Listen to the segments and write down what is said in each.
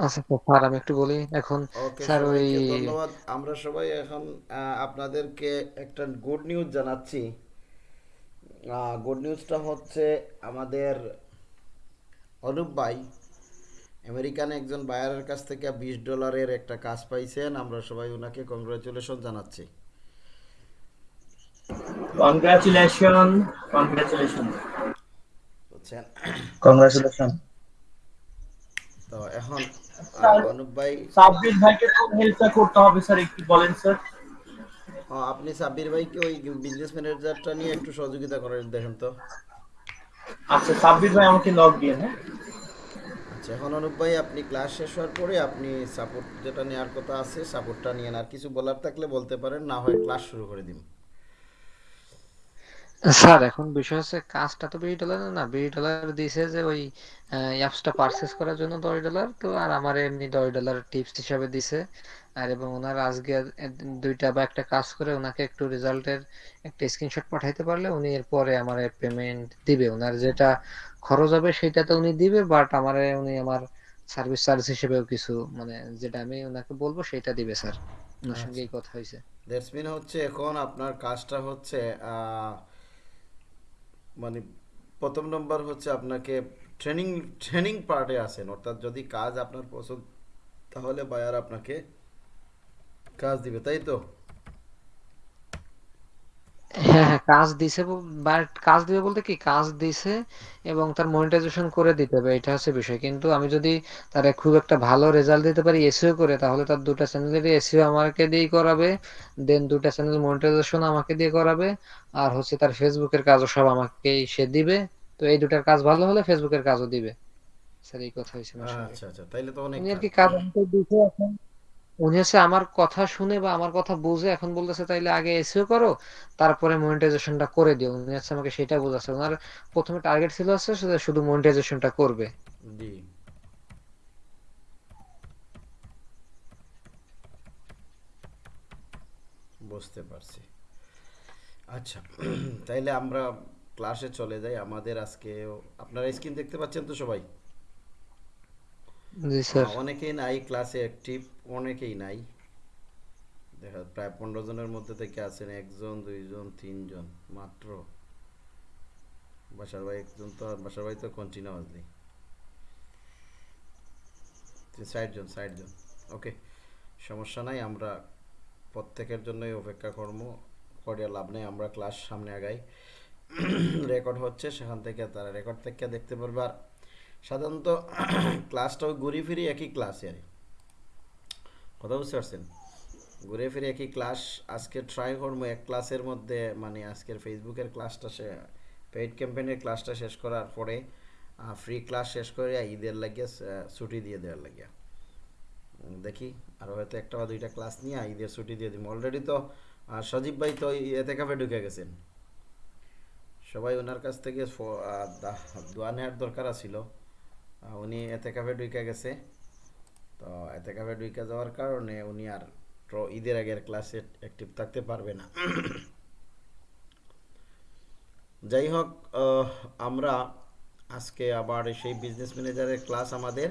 আচ্ছা স্যার আমি একটু বলি। এখন ওকে স্যার ওই সবাইকে ধন্যবাদ। আমরা সবাই এখন আহ, আপনাদেরকে একটা গুড নিউজ জানাচ্ছি। গুড নিউজটা হচ্ছে আমাদের অনুপ ভাই আমেরিকান একজন বায়ারের কাছ থেকে বিশ ডলারের একটা কাজ পাইছেন। আমরা সবাই ওনাকে কংগ্রাচুলেশন জানাচ্ছি। কংগ্রাচুলেশন কংগ্রাচুলেশন বুঝছেন? কংগ্রাচুলেশন তো এখন আহ, স্যার অনুপ ভাই? সাব্বির ভাইকে কোন হেল্পটা করতে হবে স্যার একটু বলেন স্যার। আপনি সাব্বির ভাইকে ওই বিজনেস ম্যানেজারটা নিয়ে একটু সহযোগিতা করেন দেখেন তো। আচ্ছা সাব্বির ভাই আমাকে লগ দিয়ে হ্যাঁ আচ্ছা এখন অনুপ ভাই আপনি ক্লাস শেষ হওয়ার পরে আপনি সাপোর্ট যেটা নেওয়ার কথা আছে সাপোর্টটা নিয়ে আর কিছু বলার থাকলে বলতে পারেন না হয় ক্লাস শুরু করে দিন। স্যার এখন বিষয় হচ্ছে কাজটা তো বিশ ডলার না। বিশ ডলার দিছে যে ওই অ্যাপসটা পারচেস করার জন্য দশ ডলার। তো আর আমার এমনি দশ ডলার টিপস হিসাবে দিছে। আর এবং ওনার আজকে দুইটা বা একটা কাজ করে ওনাকে একটু রেজাল্টের একটা স্ক্রিনশট পাঠাইতে পারলে উনি এরপরে আমার পেমেন্ট দিবে। ওনার যেটা খরচ হবে সেটা তো উনি দিবে বাট আমার উনি আমার সার্ভিস চার্জ হিসেবেও কিছু মানে যেটা আমি ওনাকে বলব সেটা দিবে স্যার। ওনার সঙ্গে আচ্ছা। এই কথা হয়েছে। দ্যাটস মিন হচ্ছে এখন আপনার কাজটা হচ্ছে আহ, মানে প্রথম নম্বর হচ্ছে আপনাকে ট্রেনিং ট্রেনিং পার্টে আসেন। অর্থাৎ যদি কাজ আপনার পছন্দ, তাহলে বায়ার আপনাকে কাজ দিবে, তাই তো? হ্যাঁ হ্যাঁ কাজ দিছে বাট কাজ দিবে বলতে কি? কাজ দিছে এবং তার মনিটাইজেশন করে দিতে হবে এটা হচ্ছে বিষয়। কিন্তু আমি যদি তার খুব একটা ভালো রেজাল্ট দিতে পারি এসইও করে তাহলে তার দুটা চ্যানেলের এসইও আমাকে দিয়েই করাবে দেন দুটা চ্যানেল মনিটাইজেশন আমাকে দিয়ে করাবে আর হচ্ছে তার ফেসবুকের কাজও সব আমাকেই সে দিবে। তো এই দুটার কাজ ভালো হলে ফেসবুকের কাজও দিবে। স্যার এই কথা হয়েছে আচ্ছা আচ্ছা তাইলে তো অনেক আর কি কাজ দিছে এখন উনি হচ্ছে আমার কথা শুনে বা আমার কথা বুঝে এখন বলতেছে, তাইলে আগে এসিও করো, তারপরে মনিটাইজেশনটা করে দিও। উনি হচ্ছে আমাকে সেটা বোঝাচ্ছে। ওনার প্রথমে টার্গেট ছিল হচ্ছে শুধু মনিটাইজেশনটা করবে। বুঝতে পারছি। আচ্ছা তাইলে আমরা ক্লাসে চলে যাই। আমাদের আজকে আপনারা স্ক্রিন দেখতে পাচ্ছেন তো সবাই? জি স্যার। অনেকেই নাই ক্লাসে অ্যাক্টিভ অনেকেই নাই। দেখা প্রায় পনেরো জনের মধ্যে থেকে আছেন একজন দুইজন তিনজন মাত্র। বাসার ভাই একজন তো আর বাসার ভাই তো কন্টিনিউ আসলি ষাট জন ষাট জন ওকে সমস্যা নাই আমরা প্রত্যেকের জন্যই অপেক্ষা কর্ম করে লাভ নেই আমরা ক্লাস সামনে আগাই। রেকর্ড হচ্ছে সেখান থেকে তারা রেকর্ড থেকে দেখতে পারবে আর সাধারণত ক্লাসটাও ঘুরে ফিরি একই ক্লাসে আর। কথা বুঝতে পারছেন? ঘুরে ফিরে একই ক্লাস, আজকে ট্রাই করব এক ক্লাসের মধ্যে মানে আজকের ফেসবুকের ক্লাসটা সে পেইড ক্যাম্পেইনের ক্লাসটা শেষ করার পরে ফ্রি ক্লাস শেষ করে ঈদের লাগিয়ে ছুটি দিয়ে দেওয়ার লাগিয়া দেখি, আর হয়তো একটা বা দুইটা ক্লাস নিয়ে ঈদের ছুটি দিয়ে দিব। অলরেডি তো সজীব ভাই তো এতে কাপে ঢুকে গেছেন। সবাই ওনার কাছ থেকে দোয়া নেওয়ার দরকার ছিল উনি এতে কাফে ঢুকে গেছে। তো এতে কাফে ঢুকে যাওয়ার কারণে উনি আর ঈদের আগের ক্লাসে অ্যাক্টিভ থাকতে পারবে না। যাই হোক আমরা আজকে আবার সেই বিজনেস ম্যানেজারের ক্লাস আমাদের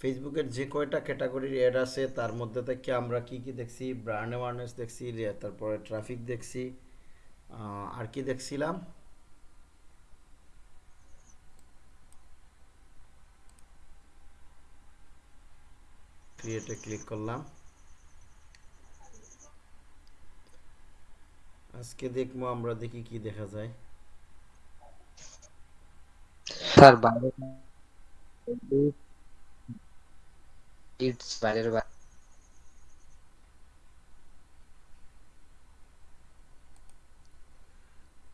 ফেসবুকের যে কয়টা ক্যাটাগরির অ্যাড আছে, তার মধ্যে থেকে আমরা কি কি দেখছি ব্র্যান্ড অ্যাওয়ারনেস দেখছি, তারপরে ট্রাফিক দেখছি আর কি দেখছিলাম? ক্রিয়েটে ক্লিক করলাম। আজকে দেখব আমরা দেখি কি দেখা যায়। স্যার বাইরে ইটস বাইরের বাইরে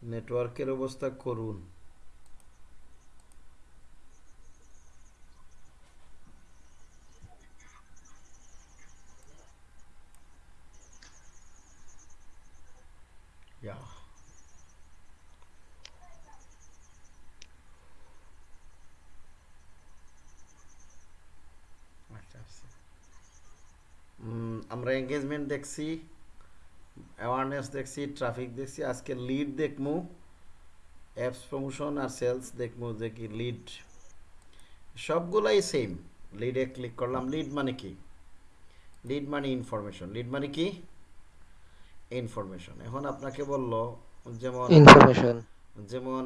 নেটওয়ার্কের অবস্থা করুন ইয়া আচ্ছা আচ্ছা উম, আমরা এঙ্গেজমেন্ট দেখছি অ্যাওয়ারনেস দেখছি ট্রাফিক দেখছি আজকে লিড দেখমু অ্যাপস প্রমোশন আর সেলস দেখমু যে কি লিড সবগুলাই সেম লিডে ক্লিক করলাম লিড মানে কি? লিড মানে ইনফরমেশন লিড মানে কি? ইনফরমেশন এখন আপনাকে বলল যেমন ইনফরমেশন যেমন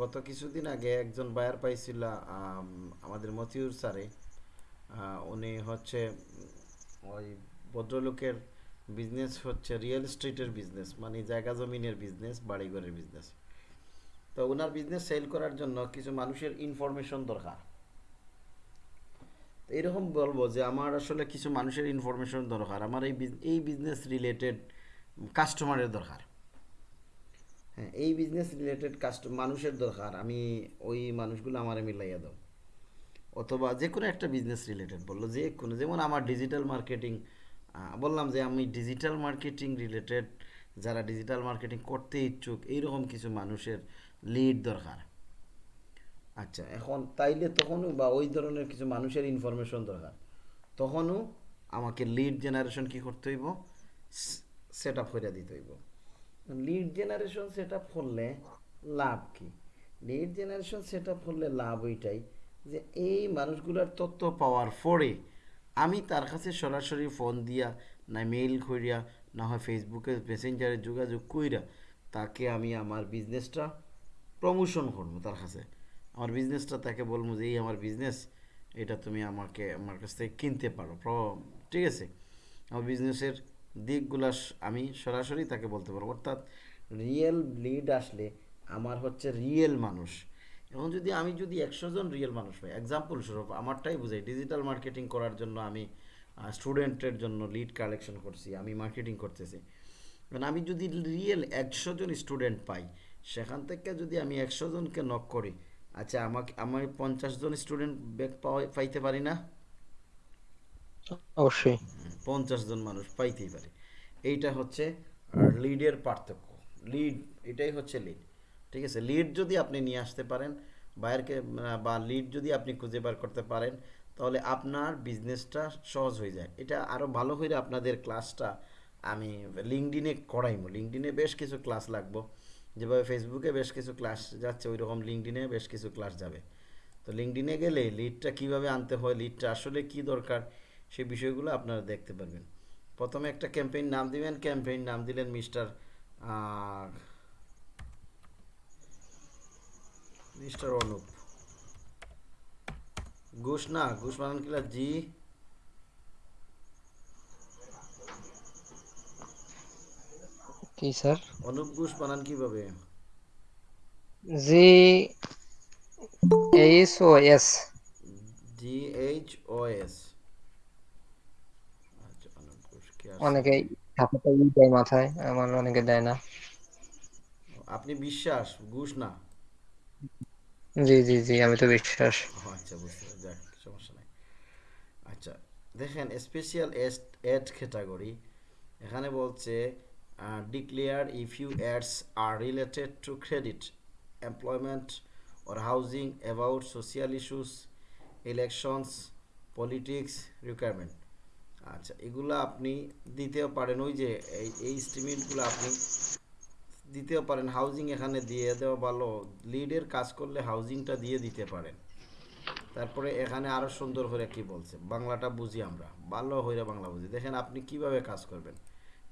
গত কিছুদিন আগে একজন বায়ার পাইছিল আম, আমাদের মতিউর স্যারে উনি হচ্ছে ওই ভদ্রলোকের বিজনেস হচ্ছে রিয়েল এস্টেটের বিজনেস মানে জায়গা জমিনের বিজনেস বাড়িঘরের বিজনেস তো ওনার বিজনেস সেল করার জন্য কিছু মানুষের ইনফরমেশন দরকার। এরকম বলব যে আমার আসলে কিছু মানুষের ইনফরমেশন দরকার, আমার এই এই বিজনেস রিলেটেড কাস্টমারের দরকার। হ্যাঁ এই বিজনেস রিলেটেড কাস্ট মানুষের দরকার, আমি ওই মানুষগুলো আমারে মিলাইয়া দাও। অথবা যে কোনো একটা বিজনেস রিলেটেড বলল, যে কোনো, যেমন আমার ডিজিটাল মার্কেটিং বললাম যে আমি ডিজিটাল মার্কেটিং রিলেটেড যারা ডিজিটাল মার্কেটিং করতে ইচ্ছুক, এইরকম কিছু মানুষের লিড দরকার। আচ্ছা এখন তাইলে তখনও বা ওই ধরনের কিছু মানুষের ইনফরমেশন দরকার। তখনও আমাকে লিড জেনারেশন কি করতে হইব? সেট আপ করে দিতে হইব। লিড জেনারেশন সেট আপ করলে লাভ কি? লিড জেনারেশন সেট আপ করলে লাভ ওইটাই যে এই মানুষগুলোর তথ্য পাওয়ার পরে আমি তার কাছে সরাসরি ফোন দিয়া না মেইল করিয়া না হয় ফেসবুকে মেসেঞ্জারে যোগাযোগ কইরা তাকে আমি আমার বিজনেসটা প্রমোশন করব তার কাছে। আমার বিজনেসটা তাকে বলব যে, এই আমার বিজনেস এটা তুমি আমাকে, আমার কাছ থেকে কিনতে পারো। প্র- ঠিক আছে? আমার বিজনেসের দিকগুলো আমি সরাসরি তাকে বলতে পারব। অর্থাৎ রিয়েল লিড আসলে আমার হচ্ছে রিয়েল মানুষ। এখন যদি আমি যদি একশো জন রিয়েল মানুষ পাই এক্সাম্পল স্বরূপ আমারটাই বুঝাই ডিজিটাল মার্কেটিং করার জন্য আমি স্টুডেন্টের জন্য লিড কালেকশন করছি আমি মার্কেটিং করতেছি। কারণ আমি যদি রিয়েল একশো জন স্টুডেন্ট পাই সেখান থেকে যদি আমি একশো জনকে নক করি আচ্ছা আমাকে আমি পঞ্চাশ জন স্টুডেন্ট ব্যাক পাইতে পারি না? অবশ্যই। পঞ্চাশ জন মানুষ পাইতেই পারে। এইটা হচ্ছে লিডের পার্থক্য। লিড এটাই হচ্ছে লিড ঠিক আছে? লিড যদি আপনি নিয়ে আসতে পারেন বাইরকে বা লিড যদি আপনি খুঁজে বার করতে পারেন, তাহলে আপনার বিজনেসটা সহজ হয়ে যায়। এটা আরও ভালো করে আপনাদের ক্লাসটা আমি লিঙ্কডিনে করাইমো। লিঙ্কডিনে বেশ কিছু ক্লাস লাগবো। যেভাবে ফেসবুকে বেশ কিছু ক্লাস যাচ্ছে ওই রকম লিঙ্কডিনে বেশ কিছু ক্লাস যাবে। তো লিঙ্কডিনে গেলে লিডটা কীভাবে আনতে হয় লিডটা আসলে কি দরকার, সেই বিষয়গুলো আপনারা দেখতে পারবেন। প্রথমে একটা ক্যাম্পেইন নাম দিবেন। ক্যাম্পেইন নাম দিলেন মিস্টার মিস্টার অনুপ ঘুষ না ঘুষ বানান কিলা জি কি স্যার অনুপ ঘুষ বানান কীভাবে G H O S G H O S? অনেকে মাথায় আমার অনেকে দেয় না। আপনি বিশ্বাস ঘুষ না। জি জি জি, আমি তো বিশ্বাস। আচ্ছা বুঝতে পারছি যাক, সমস্যা নাই। আচ্ছা দেখেন স্পেশাল এড ক্যাটাগরি এখানে বলছে declare if you ads are related to credit employment or housing about social issues elections politics requirement আচ্ছা এগুলো আপনি দিতেও পারেন। ওই যে, এই এই স্টিমেন্টগুলো আপনি দিতেও পারেন হাউজিং এখানে দিয়ে দেওয়া ভালো লিডের কাজ করলে হাউজিংটা দিয়ে দিতে পারেন। তারপরে এখানে আরও সুন্দর করে কি বলছে, বাংলাটা বুঝি আমরা, ভালো হইরে বাংলা বুঝি। দেখেন আপনি কীভাবে কাজ করবেন।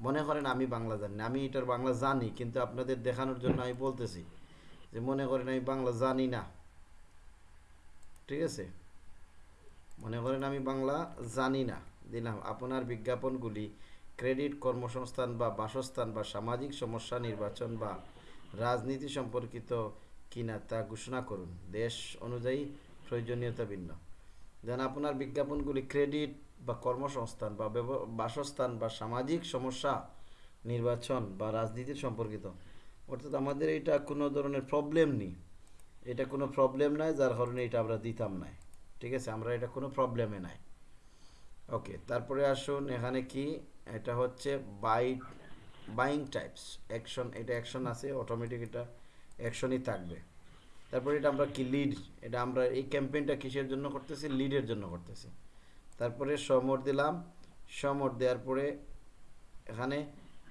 মনে করেন আমি বাংলা জানি আমি এটার বাংলা জানি, কিন্তু আপনাদের দেখানোর জন্য আমি বলতেছি যে মনে করেন আমি বাংলা জানি না। ঠিক আছে? মনে করেন আমি বাংলা জানি না। দিলাম, আপনার বিজ্ঞাপনগুলি ক্রেডিট কর্মসংস্থান বা বাসস্থান বা সামাজিক সমস্যা নির্বাচন বা রাজনীতি সম্পর্কিত কিনা তা ঘোষণা করুন। দেশ অনুযায়ী প্রয়োজনীয়তা ভিন্ন। যেন আপনার বিজ্ঞাপনগুলি ক্রেডিট বা কর্মসংস্থান বা বাসস্থান বা সামাজিক সমস্যা নির্বাচন বা রাজনীতির সম্পর্কিত। অর্থাৎ আমাদের এটা কোনো ধরনের প্রবলেম নেই। এটা কোনো প্রবলেম নাই যার কারণে এটা আমরা দিতাম নাই। ঠিক আছে? আমরা এটা কোনো প্রবলেমে নাই। ওকে তারপরে আসুন, এখানে কি এটা হচ্ছে বাই বাইং টাইপস অ্যাকশন এটা অ্যাকশন আছে অটোমেটিক এটা অ্যাকশনই থাকবে। তারপরে এটা আমরা কি লিড এটা আমরা এই ক্যাম্পেইনটা কিসের জন্য করতেছি? লিডের জন্য করতেছি। তারপরে সমর দিলাম। সমর দেওয়ার পরে এখানে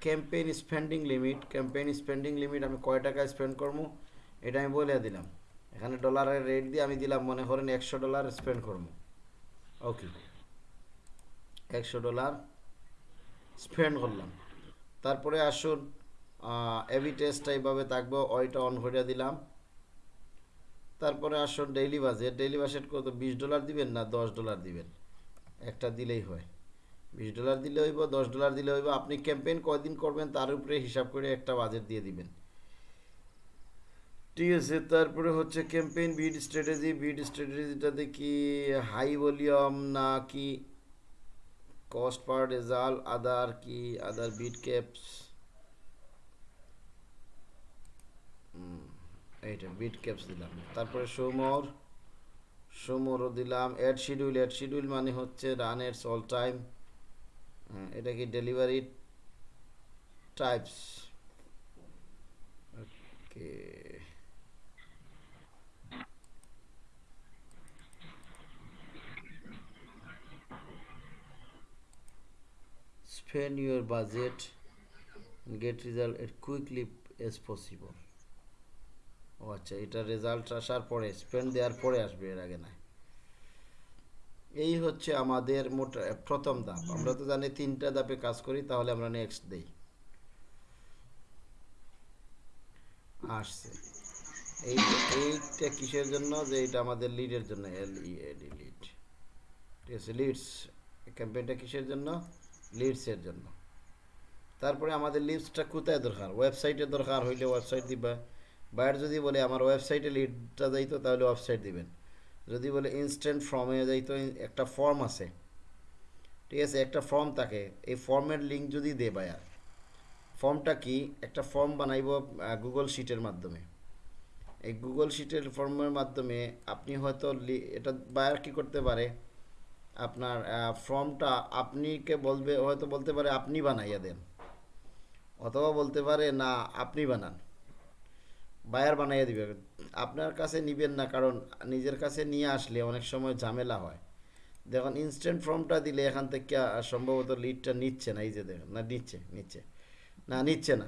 campaign spending limit campaign spending limit আমি কয় টাকা স্পেন্ড করব? এটা আমি বলে দিলাম। এখানে ডলারের রেট দিয়ে আমি দিলাম, মনে করেন একশো ডলার স্পেন্ড করব। ওকে একশো ডলার স্পেন্ড করলাম। তারপরে আসুন এবি টেস্টটা এইভাবে থাকব, ওইটা অন করে দিলাম। তারপরে আসুন ডেইলি বাজেট ডেইলি বাজেট কত? বিশ ডলার দিবেন না দশ ডলার দিবেন? একটা দিলেই হয়। বিশ ডলার দিলে হইব, দশ ডলার দিলে হইব। আপনি ক্যাম্পেইন কয়দিন করবেন তার উপরে হিসাব করে একটা বাজেট দিয়ে দিবেন। ঠিক আছে, তারপরে হচ্ছে ক্যাম্পেইন বিড স্ট্র্যাটেজি বিড স্ট্র্যাটেজিটাতে কি হাই ভলিউম না কি? কস্ট পার রেজাল্ট আদার কি আদার বিট ক্যাপস এইটা বিট ক্যাপস দিলাম। তারপরে সোমর, সোমরও দিলাম। অ্যাড শিডিউল অ্যাড শিডিউল মানে হচ্ছে রান এটস অল টাইম এটা কি delivery types okay spend your budget and get result as quickly as possible. ও আচ্ছা এটা রেজাল্ট আসার পরে স্পেন্ড দেওয়ার পরে আসবে এর আগে না? এই হচ্ছে আমাদের মোট প্রথম ধাপ। আমরা তো জানি তিনটা ধাপে কাজ করি, তাহলে আমরা নেক্সট দেই। আসছে। এই, এইটা কিসের জন্য? যে এটা আমাদের লিডের জন্য এল ই এডি লিড ঠিক আছে লিডস ক্যাম্পেইনটা কিসের জন্য? লিডসের জন্য। তারপরে আমাদের লিডসটা কোথায় দরকার? ওয়েবসাইটে দরকার হইলে ওয়েবসাইট দিবা। বাইরে যদি বলে, আমার ওয়েবসাইটে লিডটা যাইতো, তাহলে ওয়েবসাইট দিবেন। যদি বলে ইনস্ট্যান্ট ফর্মে যাইতো একটা ফর্ম আছে। ঠিক আছে, একটা ফর্ম থাকে। এই ফর্মের লিঙ্ক যদি দে বায়ার ফর্মটা কি? একটা ফর্ম বানাইব গুগল শিটের মাধ্যমে। এই গুগল শিটের ফর্মের মাধ্যমে আপনি হয়তো এটা বায়ার কি করতে পারে? আপনার ফর্মটা আপনিকে বলবে, হয়তো বলতে পারে আপনি বানাইয়া দেন। অথবা বলতে পারে, না, আপনি বানান। বায়ার বানাইয়া দিবে। আপনার কাছে নিবেন না, কারণ নিজের কাছে নিয়ে আসলে অনেক সময় ঝামেলা হয়। দেখুন ইনস্ট্যান্ট ফর্মটা দিলে এখান থেকে সম্ভবত লিডটা নিচ্ছে না। এই যে দেখুন, না, নিচ্ছে নিচ্ছে। না নিচ্ছে না।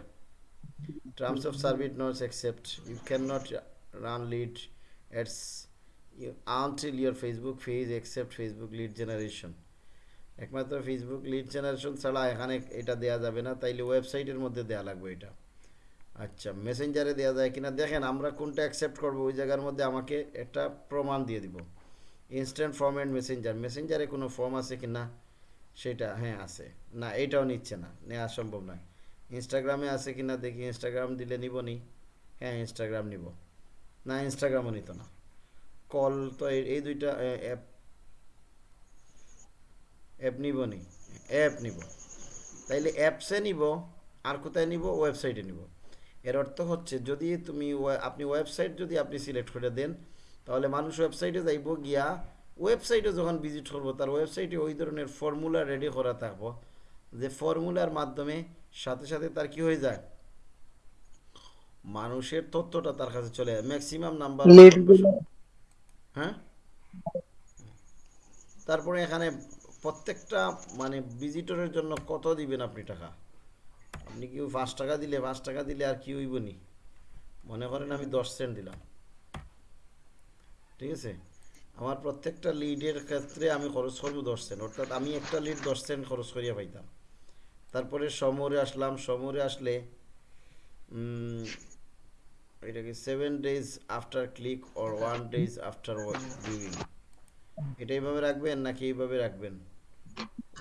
Terms of service not accept you can not run lead until your Facebook page accept Facebook lead generation একমাত্র ফেসবুক লিড জেনারেশন ছাড়া এখানে এটা দেওয়া যাবে না, তাইলে ওয়েবসাইটের মধ্যে দেওয়া লাগবে এটা। আচ্ছা মেসেঞ্জারে দেওয়া যায় কিনা? দেখেন, আমরা কোনটা অ্যাকসেপ্ট করব, ওই জায়গার মধ্যে আমাকে একটা প্রমাণ দিয়ে দিব। ইনস্ট্যান্ট ফর্ম অ্যান্ড মেসেঞ্জার মেসেঞ্জারে কোনো ফর্ম আছে কি না? সেটা হ্যাঁ আছে। না, এটাও নিচ্ছে না, নেওয়া সম্ভব নয়। ইনস্টাগ্রামে আছে কি না, দেখি ইনস্টাগ্রাম দিলে নিব নি? হ্যাঁ ইনস্টাগ্রাম নিব। না ইনস্টাগ্রামও নিত না। কল তো এই দুইটা অ্যাপ অ্যাপ নিব নি? অ্যাপ নিব। তাইলে অ্যাপসে নিব আর কোথায় নিব? ওয়েবসাইটে নিব। এর অর্থ হচ্ছে যদি তুমি আপনি ওয়েবসাইট যদি আপনি সিলেক্ট করে দেন তাহলে মানুষ ওয়েবসাইটে যাইব গিয়া ওয়েবসাইটে যখন ভিজিট করব তার ওয়েবসাইটে ওই ধরনের ফর্মুলা রেডি করা থাকব যে ফর্মুলার মাধ্যমে সাথে সাথে তার কি হয়ে যায়? মানুষের তথ্যটা তার কাছে চলে যায়। Maximum number. হ্যাঁ? তারপরে এখানে প্রত্যেকটা মানে ভিজিটরের জন্য কত দিবেন আপনি টাকা? আপনি কি পাঁচ টাকা দিলে, পাঁচ টাকা দিলে আর কি হইব নি? মনে করেন আমি দশ সেন্ট দিলাম। ঠিক আছে? আমার প্রত্যেকটা লিডের ক্ষেত্রে আমি খরচ করব দশ সেন্ট অর্থাৎ আমি একটা লিড দশ সেন্ট খরচ করিয়া পাইতাম। তারপরে সমরে আসলাম, সমরে আসলে উম, এটা কি seven days after click or one days after viewing এটা এইভাবে রাখবেন নাকি এইভাবে রাখবেন?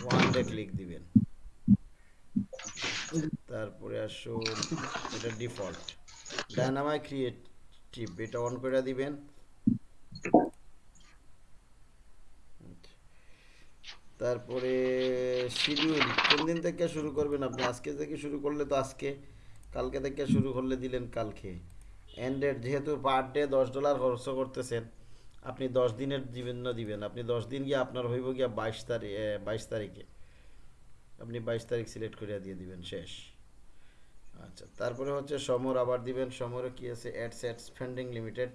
ওয়ান ডে ক্লিক দিবেন। তারপরে আসুন এটা ডিফল্ট ডায়নামাই ক্রিয়েটিভ এটা অন করে দিবেন। তারপরে শিডিউল কোন দিন থেকে শুরু করবেন আপনি? আজকে থেকে শুরু করলে তো আজকে কালকে থেকে শুরু করলে দিলেন কালকে। এন্ডেড যেহেতু পার ডে দশ ডলার খরচ করতেছেন, আপনি দশ দিনের জন্য দিবেন। আপনি দশ দিন গিয়ে আপনার হইব গিয়া বাইশ তারিখ বাইশ তারিখে। আপনি বাইশ তারিখ সিলেক্ট করিয়া দিয়ে দিবেন, শেষ। আচ্ছা তারপরে হচ্ছে সমর আবার দিবেন। সমরে কি আছে? Ad set spending limited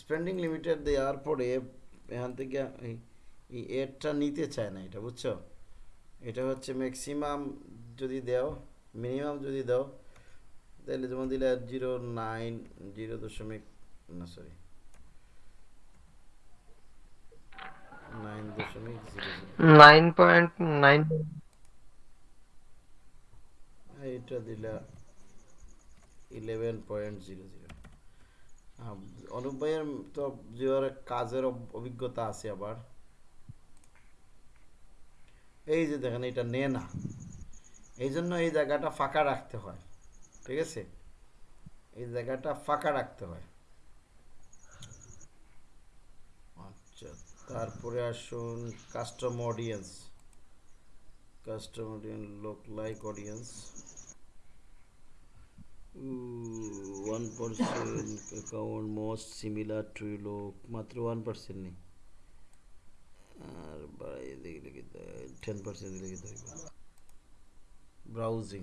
spending limited দেওয়ার পরে এখান থেকে এই এডটা নিতে চায় না এটা, বুঝছ? এটা হচ্ছে ম্যাক্সিমাম যদি দাও মিনিমাম যদি দাও তাহলে যেমন দিলে জিরো নাইন জিরো দশমিক না sorry eleven point zero zero. Anup তো কাজের অভিজ্ঞতা আছে আবার। এই যে দেখেন এটা নে না এই জন্য এই জায়গাটা ফাঁকা রাখতে হয়। ঠিক আছে? এই জায়গাটা ফাঁকা রাখতে হয়। আচ্ছা তারপরে আসুন custom audience custom audience lookalike audience one percent account most similar to লোক মাত্র ওয়ান পার্সেন্ট নেই। আর বাড়াই দিকে লিখে টেন পার্সেন্ট লিখে দেবে ব্রাউজিং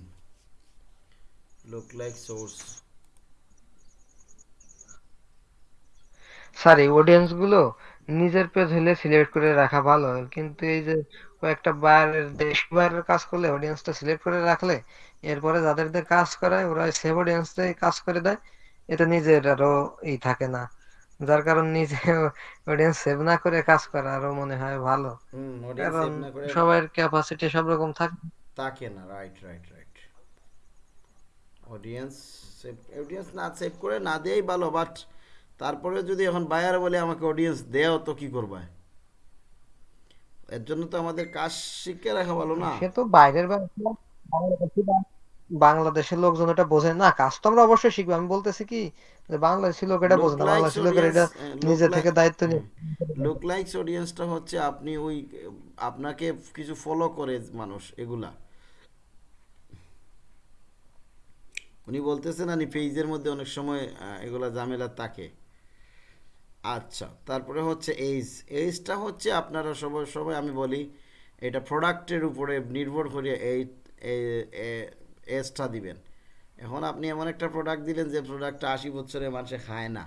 লোক লাইক সোর্স স্যার এই অডিয়েন্সগুলো নিজের পেজ হলে সিলেক্ট করে রাখা ভালো কিন্তু এই যে কয়েকটা বাইরের দেশ বাইরের কাজ করলে অডিয়েন্সটা সিলেক্ট করে রাখলে এরপরে যাদের দিয়ে কাজ করায় ওরা সেভ অডিয়েন্স দিয়ে কাজ করে দেয় এটা নিজের আরও ই থাকে না। যার কারণ নিজে অডিয়েন্স সেভ না করে কাজ করা আরও মনে হয় ভালো। কারণ সবার ক্যাপাসিটি সব রকম থাকে তাকে না right right audience save audience না সেভ করে না দেয়াই ভালো বাট তারপরে যদি এখন বায়ার বলে আমাকে অডিয়েন্স দেও তো কি করবা? এর জন্য তো আমাদের কাজ শিখে রাখা ভালো না। সে তো বাইরের বাংলাদেশের লোকজন এটা বোঝে না। কাজ তো আমরা অবশ্যই শিখব। আমি বলতেছি কি যে বাংলাদেশি লোক এটা বোঝে না। Lookalikes বাংলাদেশি লোকের এটা হ্যাঁ, নিজে থেকে দায়িত্ব নিয়ে। লুক লাইকস অডিয়েন্সটা হচ্ছে আপনি ওই আপনাকে কিছু ফলো করে মানুষ এগুলা। উনি বলতেছেন আমি পেজের মধ্যে অনেক সময় এগুলা ঝামেলা থাকে। আচ্ছা তারপরে হচ্ছে এইজ এইজটা হচ্ছে আপনারা সবাই সবাই আমি বলি, এটা প্রোডাক্টের উপরে নির্ভর করে এই এজটা দিবেন। এখন আপনি এমন একটা প্রোডাক্ট দিলেন যে প্রোডাক্টটা আশি বছরে মানুষে খায় না।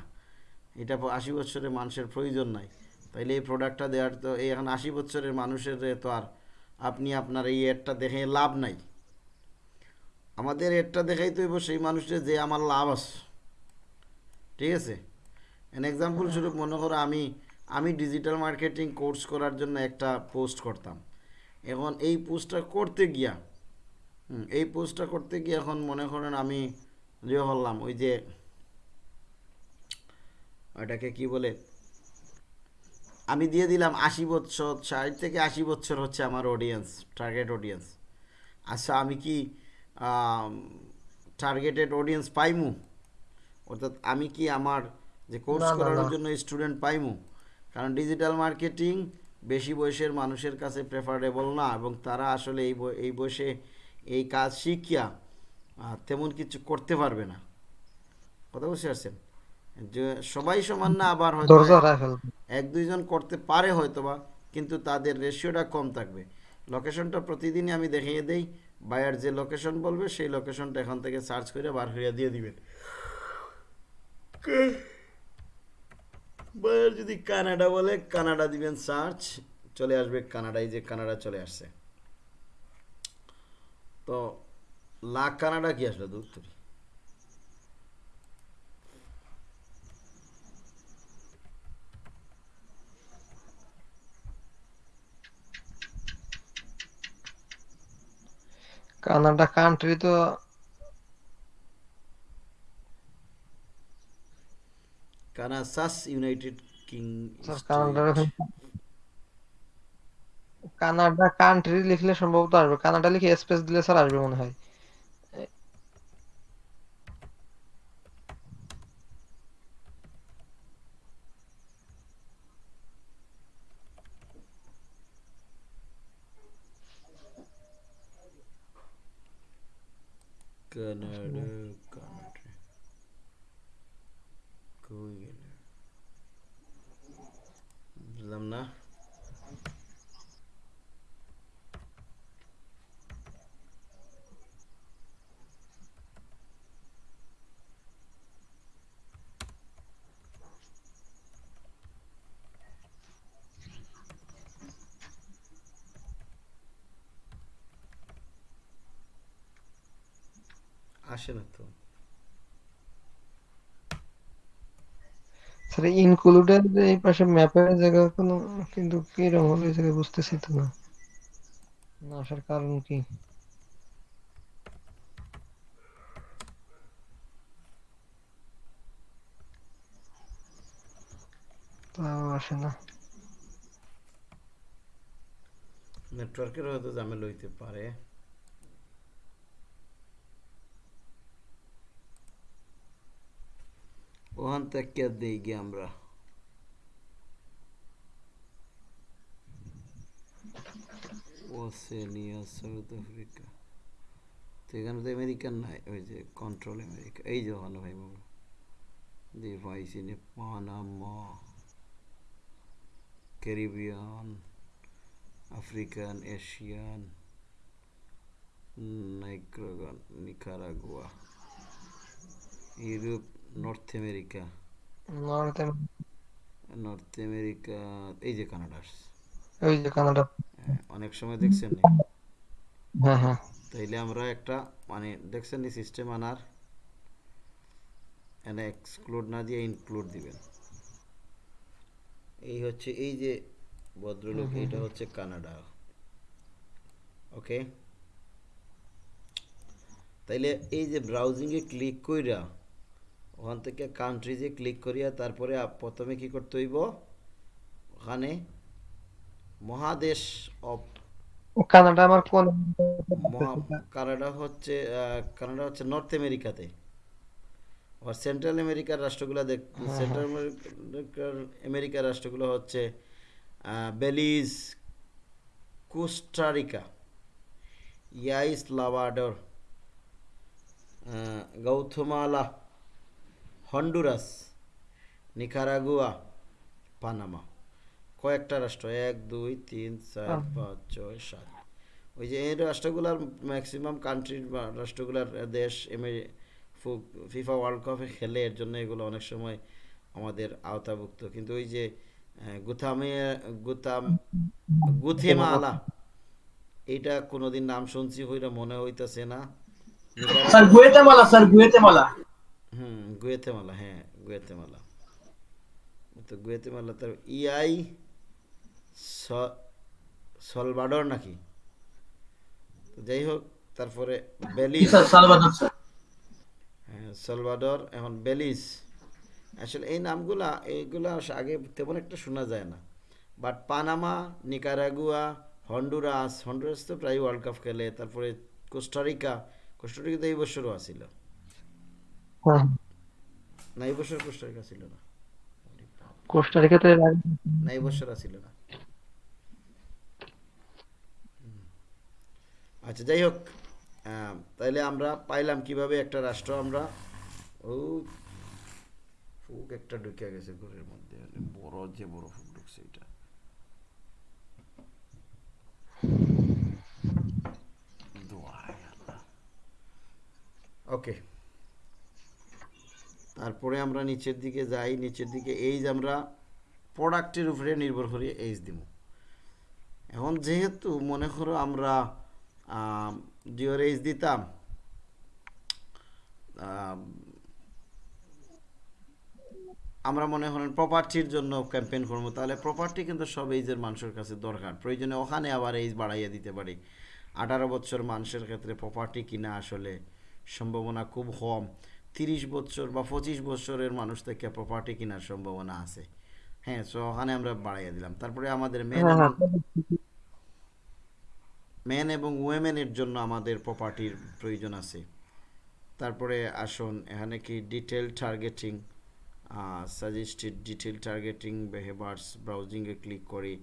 এটা আশি বছরে মানুষের প্রয়োজন নাই। তাইলে এই প্রোডাক্টটা দেওয়ার তো, এই এখন আশি বছরের মানুষের তো আর আপনি আপনার এই এডটা দেখে লাভ নাই। আমাদের এডটা দেখাই তো হইব সেই মানুষের যে আমার লাভ আছে। ঠিক আছে? এন এক্সাম্পল স্বরূপ মনে করো আমি আমি ডিজিটাল মার্কেটিং কোর্স করার জন্য একটা পোস্ট করতাম। এখন এই পোস্টটা করতে গিয়া এই পোস্টটা করতে গিয়ে এখন মনে করেন আমি যে হলাম ওই যে ওটাকে কি বলে? আমি দিয়ে দিলাম আশি বছর ষাট থেকে আশি বছর হচ্ছে আমার অডিয়েন্স টার্গেট অডিয়েন্স আচ্ছা আমি কি টার্গেটেড অডিয়েন্স পাইমু। অর্থাৎ আমি কি আমার যে কোর্স করানোর জন্য স্টুডেন্ট পাইমু? কারণ ডিজিটাল মার্কেটিং বেশি বয়সের মানুষের কাছে প্রেফারেবল না এবং তারা আসলে এই এই বয়সে এই কাজ শিখিয়া তেমন কিছু করতে পারবে না। কথা বুঝতে পারছেন? যে সবাই সমান না আবার হয়তো এক দুইজন করতে পারে হয়তোবা কিন্তু তাদের রেশিওটা কম থাকবে। লোকেশনটা প্রতিদিনই আমি দেখিয়ে দেই, বায়ার যে লোকেশন বলবে সেই লোকেশনটা এখান থেকে সার্চ করে বার হইয়া দিয়ে দিবেন। বায়ার যদি কানাডা বলে, কানাডা দিবেন সার্চ, চলে আসবে কানাডায়, যে কানাডা চলে আসছে। তো লাখ কানাডা কি আসবে দূর কানাডা কান্ট্রি তো কানাসাস ইউনাইটেড কিং কানাডার কানাডা কান্ট্রি লিখলে সম্ভবত আসবে। কানাডা লিখে স্পেস দিলে স্যার আসবে মনে হয়। কানাডা কান্ট্রি কই গেল বুঝলাম না আসে না তো। স্যার ইনক্লুডেড এই পাশে ম্যাপের জায়গা কোনো কিন্তু কীরকম হলো এই জায়গায় বুঝতেছি তো না। না আসার কারণ কি? তাও আসে না। নেটওয়ার্কের হয়তো ঝামেলা হইতে পারে। ওখান থেকে দেই গিয়ে আমরা ওসেনিয়া সাউথ আফ্রিকা তো এখানে তো আমেরিকান নাই ওই যে কন্ট্রোল আমেরিকা এই যে ওখানে ভাই বাবু device in Panama Caribbean African Asian নাইগ্রাগান Nicaragua Europe North America North North America এই যে কানাডা। ওই যে কানাডা হ্যাঁ, অনেক সময় দেখছেন নি? হ্যাঁ হ্যাঁ। তাইলে আমরা একটা মানে দেখছেন নি সিস্টেম আনার? এনে এক্সক্লুড না দিয়ে ইনক্লুড দিবেন। এই হচ্ছে এই যে ভদ্রলোক এটা হচ্ছে কানাডা ওকে তাইলে এই যে ব্রাউজিংয়ে ক্লিক কইরা ওখান থেকে কান্ট্রিজে ক্লিক করিয়া তারপরে প্রথমে কি করতে হইব? ওখানে মহাদেশ অফ কানাডা আমার কোন কানাডা হচ্ছে কানাডা হচ্ছে নর্থ আমেরিকাতে আর সেন্ট্রাল আমেরিকার রাষ্ট্রগুলো দেখ সেন্ট্রাল আমেরিকার আমেরিকার রাষ্ট্রগুলো হচ্ছে বেলিজ কোস্টারিকা ইয়াইস লাভাডর গৌথমালা হন্ডুরাস নিকারাগুয়া পানামা। কয়েকটা রাষ্ট্র এক দুই তিন চার পাঁচ ছয় সাত। ওই যে এই রাষ্ট্রগুলার ম্যাক্সিমাম কান্ট্রির বা রাষ্ট্রগুলার দেশ এমে- ফু- ফিফা ওয়ার্ল্ড কাপে খেলে এর জন্য এগুলো অনেক সময় আমাদের আওতাভুক্ত। কিন্তু ওই যে গুথামে গুতাম গুথেমালা এইটা কোনোদিন নাম শুনছি হইরা মনে হইতাছে না। Sir Guatemala sir Guatemala. হুম গুয়েতেমালা হ্যাঁ গুয়েতেমালা তো গুয়েতেমালা তার ইআই সলভাডর নাকি? তো যাই হোক তারপরে বেলিজ স্যার হ্যাঁ সলভাডর এখন বেলিজ আসলে এই নামগুলা এইগুলা আগে তেমন একটা শোনা যায় না। But Panama Nicaragua Honduras Honduras তো প্রায় ওয়ার্ল্ড কাপ খেলে তারপরে কোস্টারিকা কোস্টারিকা তো এই বছরও আসিল। না এই বছর কোস্টারিকা ছিল না। কোস্টারিকাতে না এই বছর আসিল না। আচ্ছা যাই হোক তাইলে আমরা পাইলাম কীভাবে একটা রাষ্ট্র আমরা ও ফুক একটা ঢুকে গেছে ঘরের মধ্যে বড় যে বড় ফুক ঢুকছে এটা। ওকে। তারপরে আমরা নিচের দিকে যাই, নিচের দিকে এই যে আমরা প্রোডাক্টের উপরে নির্ভর করে এইচ দিব। এখন যেহেতু মনে করো আমরা জিওর এইচ দিতাম আমরা মনে করেন প্রপার্টির জন্য ক্যাম্পেইন করব, তাহলে প্রপার্টি কিন্তু সব এইজের মানুষের কাছে দরকার। প্রয়োজনে ওখানে আবার এইজ বাড়াইয়া দিতে পারি। আঠারো বছর মানুষের ক্ষেত্রে প্রপার্টি কিনা আসলে সম্ভাবনা খুব কম। তিরিশ বছর বা পঁচিশ বছরের মানুষ থেকে প্রপার্টি কেনার সম্ভাবনা আছে। হ্যাঁ সো ওখানে আমরা বাড়াইয়া দিলাম। তারপরে আমাদের মেন হ্যাঁ, হ্যাঁ। মেন এবং উইমেনের জন্য আমাদের প্রপার্টির প্রয়োজন আছে। তারপরে আসুন এখানে কি detail targeting suggested detail targeting behaviours ব্রাউজিংয়ে click করি।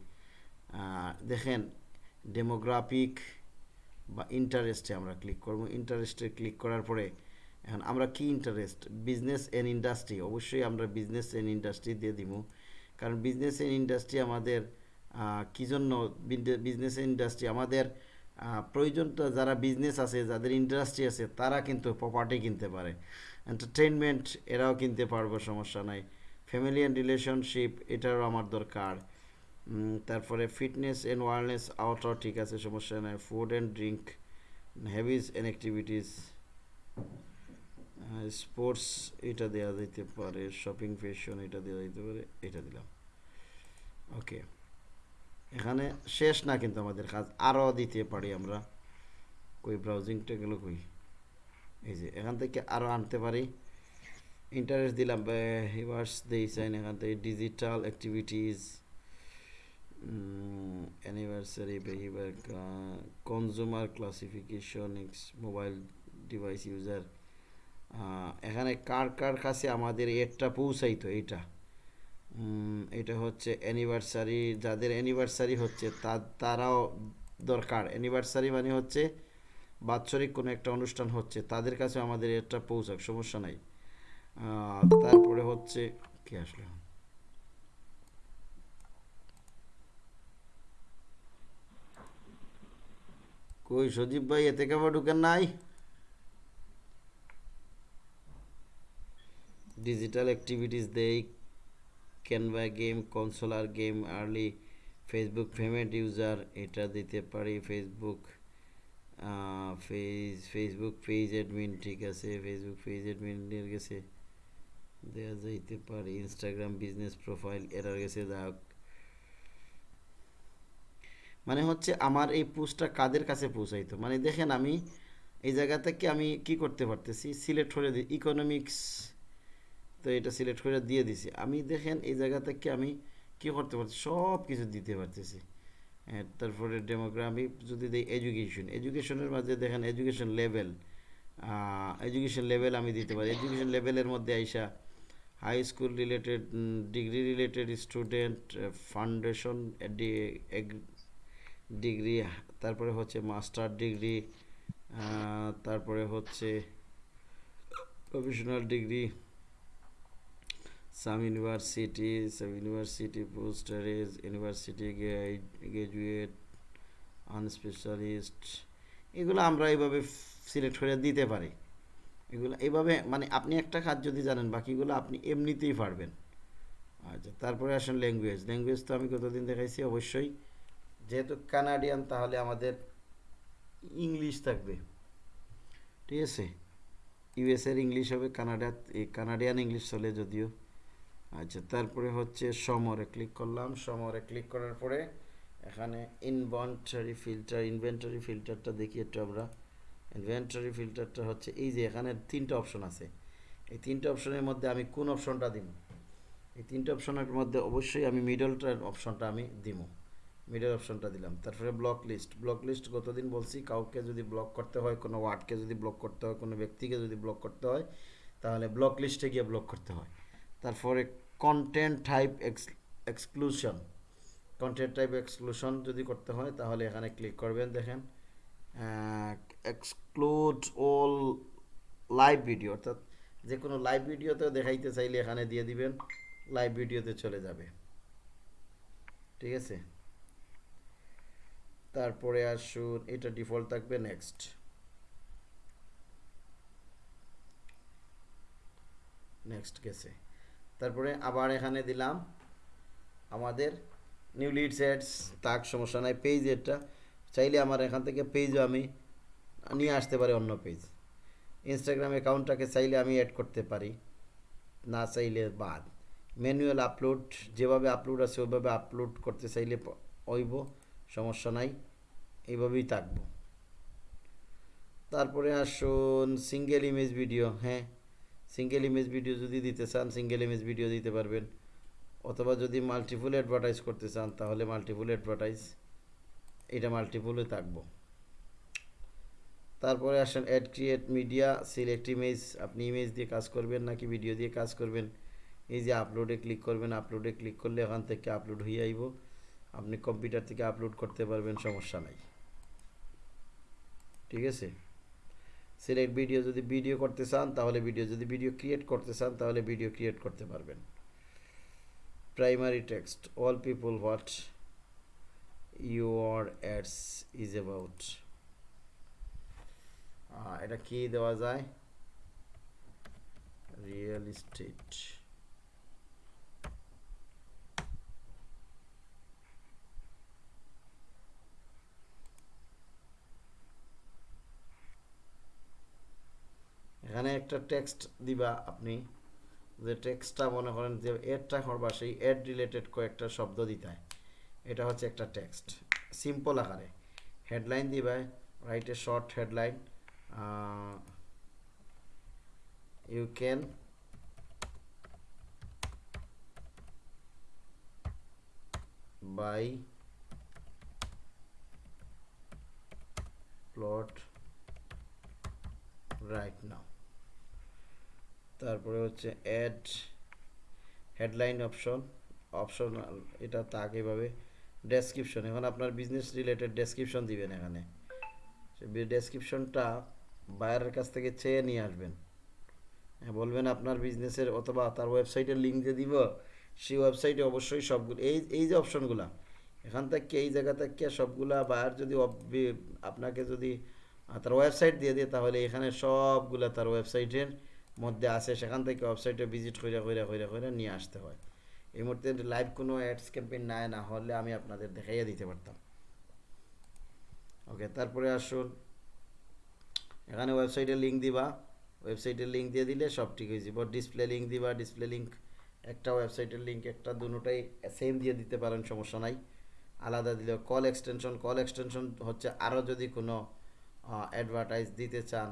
দেখেন ডেমোগ্রাফিক বা ইন্টারেস্টে আমরা ক্লিক করব। ইন্টারেস্টে ক্লিক করার পরে এখন আমরা কি ইন্টারেস্ট বিজনেস অ্যান্ড ইন্ডাস্ট্রি অবশ্যই আমরা বিজনেস অ্যান্ড ইন্ডাস্ট্রি দিয়ে দিব। কারণ বিজনেস অ্যান্ড ইন্ডাস্ট্রি আমাদের কী জন্য বিজনেস এন্ড ইন্ডাস্ট্রি আমাদের প্রয়োজনটা যারা বিজনেস আছে, যাদের ইন্ডাস্ট্রি আছে, তারা কিন্তু প্রপার্টি কিনতে পারে। এন্টারটেনমেন্ট এরাও কিনতে পারব, সমস্যা নাই। ফ্যামিলি অ্যান্ড রিলেশনশিপ এটারও আমার দরকার। তারপরে ফিটনেস অ্যান্ড ওয়ারনেস আউটও ঠিক আছে, সমস্যা নাই। Food and drink habits and activities sports এটা দেওয়া যেতে পারে শপিং ফ্যাশন এটা দেওয়া যেতে পারে, এটা দিলাম। ওকে এখানে শেষ না কিন্তু আমাদের কাজ, আরও দিতে পারি আমরা। কই ব্রাউজিংটা গেল কই? এই যে, এখান থেকে আরও আনতে পারি। ইন্টারেস্ট দিলাম হিভার্স দিয়েছেন এখান থেকে digital activities anniversary behaviour consumer classification mobile device user এখানে কার কার কাছে আমাদের এডটা পৌঁছাইতো এটা এটা হচ্ছে অ্যানিভার্সারি যাদের অ্যানিভার্সারি হচ্ছে তা তারাও দরকার। অ্যানিভার্সারি মানে হচ্ছে বাৎসরিক কোনো একটা অনুষ্ঠান হচ্ছে, তাদের কাছে আমাদের এটা পৌঁছাক, সমস্যা নাই। তারপরে হচ্ছে, কি আসলে? কই, সজীব ভাই, এতে কেমন ঢুকেন নাই? ডিজিটাল অ্যাক্টিভিটিস দেই ক্যানভা game consular game early Facebook payment user এটা দিতে পারি। Facebook face Facebook page admin ঠিক আছে। ফেসবুক পেজ অ্যাডমিনের গেছে দেওয়া যাইতে পারে। ইনস্টাগ্রাম বিজনেস প্রোফাইল এরার গেছে যাক মানে হচ্ছে আমার এই পোস্টটা কাদের কাছে পৌঁছাইতো? মানে দেখেন আমি এই জায়গা থেকে আমি কি করতে পারতেছি? সিলেক্ট করে দিই ইকোনমিক্স তো এটা সিলেক্ট করে দিয়ে দিছি। আমি দেখেন এই জায়গা থেকে আমি কি করতে পারছি সব কিছু দিতে পারতেছি। হ্যাঁ, তারপরে ডেমোগ্রাফি যদি দিই এডুকেশন এডুকেশনের মাঝে দেখেন এডুকেশন লেভেল এডুকেশন লেভেল আমি দিতে পারি। এডুকেশন লেভেলের মধ্যে আইসা high school related degree related student foundation degree তারপরে হচ্ছে মাস্টার ডিগ্রি তারপরে হচ্ছে professional degree some university some university পোস্টারেজ university graduate আনস্পেশালিস্ট এগুলো আমরা এইভাবে সিলেক্ট করে দিতে পারি। এগুলো এইভাবে মানে আপনি একটা কাজ যদি জানেন, বাকিগুলো আপনি এমনিতেই পারবেন। আচ্ছা তারপরে আসেন ল্যাঙ্গুয়েজ ল্যাঙ্গুয়েজ তো আমি কতদিন দেখাইছি? অবশ্যই। যেহেতু কানাডিয়ান তাহলে আমাদের ইংলিশ থাকবে। ঠিক আছে? ইউএসের ইংলিশ হবে কানাডা কানাডিয়ান ইংলিশ চলে যদিও। আচ্ছা তারপরে হচ্ছে সমরে ক্লিক করলাম। সমরে ক্লিক করার পরে এখানে ইনভেন্টারি ফিল্টার ইনভেন্টারি ফিল্টারটা দেখি একটু আমরা। ইনভেন্টারি ফিল্টারটা হচ্ছে এই যে এখানে তিনটা অপশন আছে। এই তিনটা অপশনের মধ্যে আমি কোন অপশনটা দিব? এই তিনটা অপশনের মধ্যে অবশ্যই আমি মিডলটার অপশনটা আমি দিব মিডল অপশনটা দিলাম। তারপরে ব্লক লিস্ট ব্লক লিস্ট গতদিন বলছি? কাউকে যদি ব্লক করতে হয়, কোনো ওয়ার্ডকে যদি ব্লক করতে হয়, কোনো ব্যক্তিকে যদি ব্লক করতে হয়, তাহলে ব্লক লিস্টে গিয়ে ব্লক করতে হয়। তারপরে content type exclusion content type exclusion যদি করতে হয়, তাহলে এখানে ক্লিক করবেন, দেখেন। এক্সক্লুড অল লাইভ ভিডিও অর্থাৎ যে কোনো লাইভ ভিডিওতেও দেখাইতে চাইলে এখানে দিয়ে দিবেন লাইভ ভিডিওতে চলে যাবে। ঠিক আছে? তারপরে আসুন, এটা ডিফল্ট থাকবে নেক্সট নেক্সট গেছে। তারপরে আবার এখানে দিলাম আমাদের নিউ লিড সেটস তাক, সমস্যা নাই পেজ এটা চাইলে আমার এখান থেকে পেজও আমি নিয়ে আসতে পারি অন্য পেজ ইনস্টাগ্রাম অ্যাকাউন্টটাকে চাইলে আমি অ্যাড করতে পারি, না চাইলে বাদ। ম্যানুয়াল আপলোড যেভাবে আপলোড আছে ওইভাবে আপলোড করতে চাইলে ওইব সমস্যা নাই, এইভাবেই থাকব। তারপরে আসুন সিঙ্গেল ইমেজ ভিডিও হ্যাঁ। সিঙ্গেল ইমেজ ভিডিও যদি দিতে চান সিঙ্গেল ইমেজ ভিডিও দিতে পারবেন। অথবা যদি মাল্টিপুল অ্যাডভার্টাইজ করতে চান, তাহলে মাল্টিপুল অ্যাডভার্টাইজ এটা মাল্টিপুলে থাকব। তারপরে আসেন ad create media select image আপনি ইমেজ দিয়ে কাজ করবেন নাকি ভিডিও দিয়ে কাজ করবেন? এই যে আপলোডে ক্লিক করবেন আপলোডে ক্লিক করলে এখান থেকে আপলোড হয়ে আইব। আপনি কম্পিউটার থেকে আপলোড করতে পারবেন, সমস্যা নাই। ঠিক আছে? সিলেক্ট ভিডিও যদি ভিডিও করতে চান, তাহলে ভিডিও যদি ভিডিও ক্রিয়েট করতে চান, তাহলে ভিডিও ক্রিয়েট করতে পারবেন। Primary text all people what your ads is about এটা কি দেওয়া যায়? রিয়েল এস্টেট এখানে একটা টেক্সট দিবা আপনি, যে টেক্সটটা মনে করেন যে এডটা করবা, সেই এড রিলেটেড কয়েকটা শব্দ দিতে এটা হচ্ছে একটা টেক্সট সিম্পল আকারে। হেডলাইন দিবা write a short headline you can buy plot right now তারপরে হচ্ছে অ্যাড হেডলাইন অপশন অপশন এটা তাক এভাবে ডেসক্রিপশন এখন আপনার বিজনেস রিলেটেড ডেসক্রিপশন দিবেন এখানে। ডেসক্রিপশনটা বায়ারের কাছ থেকে চেয়ে নিয়ে আসবেন। হ্যাঁ, বলবেন আপনার বিজনেসের অথবা তার ওয়েবসাইটের লিঙ্ক দিয়ে দিব সেই ওয়েবসাইটে অবশ্যই সবগুলো এই এই যে অপশনগুলা এখান থেকে এই জায়গা থেকে সবগুলা বায়ার যদি আপনাকে যদি তার ওয়েবসাইট দিয়ে দিয়ে তাহলে এখানে সবগুলা তার ওয়েবসাইটের মধ্যে আছে, সেখান থেকে ওয়েবসাইটে ভিজিট করে করে করে করে নিয়ে আসতে হয়। এই মুহূর্তে লাইভ কোনো অ্যাডস ক্যাম্পেইন নাই, না হলে আমি আপনাদের দেখাইয়া দিতে পারতাম। ওকে তারপরে আসুন। এখানে ওয়েবসাইটে লিঙ্ক দিবা। ওয়েবসাইটের লিঙ্ক দিয়ে দিলে সব ঠিক হয়ে যাবে। ডিসপ্লে লিঙ্ক দিবা ডিসপ্লে লিঙ্ক একটা ওয়েবসাইটের লিঙ্ক একটা, দুটোটাই সেম দিয়ে দিতে পারেন, সমস্যা নাই। আলাদা দিলে কল এক্সটেনশন কল এক্সটেনশন হচ্ছে আরও যদি কোনো অ্যাডভার্টাইজ দিতে চান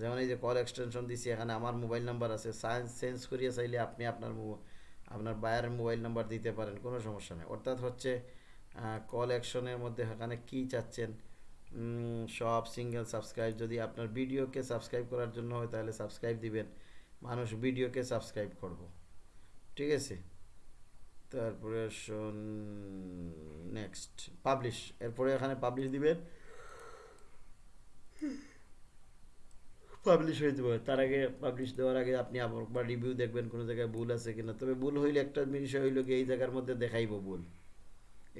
যেমন এই যে কল এক্সটেনশন দিছি, এখানে আমার মোবাইল নাম্বার আছে। সায়েন্স চেঞ্জ করিয়ে চাইলে আপনি আপনার আপনার বায়ারের মোবাইল নাম্বার দিতে পারেন, কোনো সমস্যা নেই। অর্থাৎ হচ্ছে কল অ্যাকশনের মধ্যে এখানে কী চাচ্ছেন? সব সিঙ্গেল সাবস্ক্রাইব যদি আপনার ভিডিওকে সাবস্ক্রাইব করার জন্য হয়, তাহলে সাবস্ক্রাইব দিবেন। মানুষ ভিডিওকে সাবস্ক্রাইব করব। ঠিক আছে? তারপরে নেক্সট পাবলিশ এরপরে এখানে পাবলিশ দিবেন। পাবলিশ হয়ে যাবে। তার আগে পাবলিশ দেওয়ার আগে আপনি আবার রিভিউ দেখবেন কোনো জায়গায় ভুল আছে কিনা। তবে ভুল হইলে একটা বিষয় হইল কি এই জায়গার মধ্যে দেখাইব ভুল।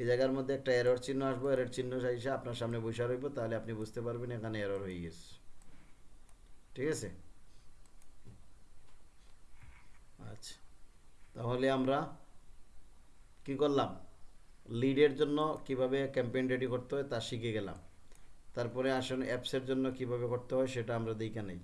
এই জায়গার মধ্যে একটা এরর চিহ্ন আসব। এরর চিহ্ন এসে আপনার সামনে বসে রইব, তাহলে আপনি বুঝতে পারবেন এখানে এরর হয়ে গেছে। ঠিক আছে? আচ্ছা। তাহলে আমরা কি করলাম? লিডের জন্য কীভাবে ক্যাম্পেইন রেডি করতে হয় তা শিখে গেলাম। তারপরে আসুন অ্যাপসের জন্য কীভাবে করতে হয় সেটা আমরা দিকে নেই।